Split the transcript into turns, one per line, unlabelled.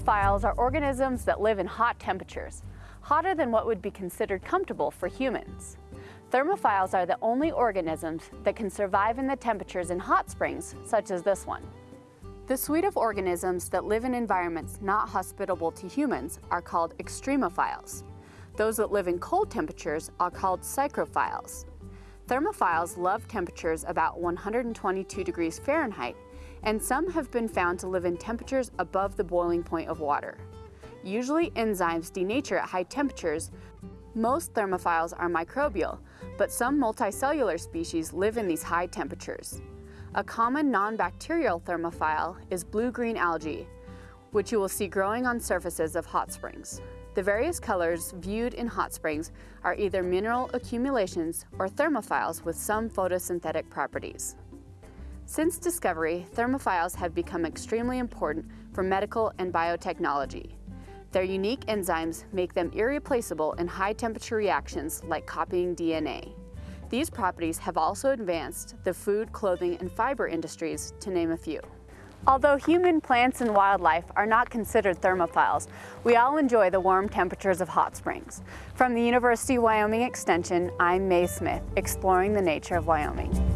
Thermophiles are organisms that live in hot temperatures, hotter than what would be considered comfortable for humans. Thermophiles are the only organisms that can survive in the temperatures in hot springs, such as this one. The suite of organisms that live in environments not hospitable to humans are called extremophiles. Those that live in cold temperatures are called psychrophiles. Thermophiles love temperatures about 122 degrees Fahrenheit, and some have been found to live in temperatures above the boiling point of water. Usually enzymes denature at high temperatures. Most thermophiles are microbial, but some multicellular species live in these high temperatures. A common non-bacterial thermophile is blue-green algae, which you will see growing on surfaces of hot springs. The various colors viewed in hot springs are either mineral accumulations or thermophiles with some photosynthetic properties. Since discovery, thermophiles have become extremely important for medical and biotechnology. Their unique enzymes make them irreplaceable in high temperature reactions like copying DNA. These properties have also advanced the food, clothing, and fiber industries, to name a few. Although human plants and wildlife are not considered thermophiles, we all enjoy the warm temperatures of hot springs. From the University of Wyoming Extension, I'm Mae Smith, exploring the nature of Wyoming.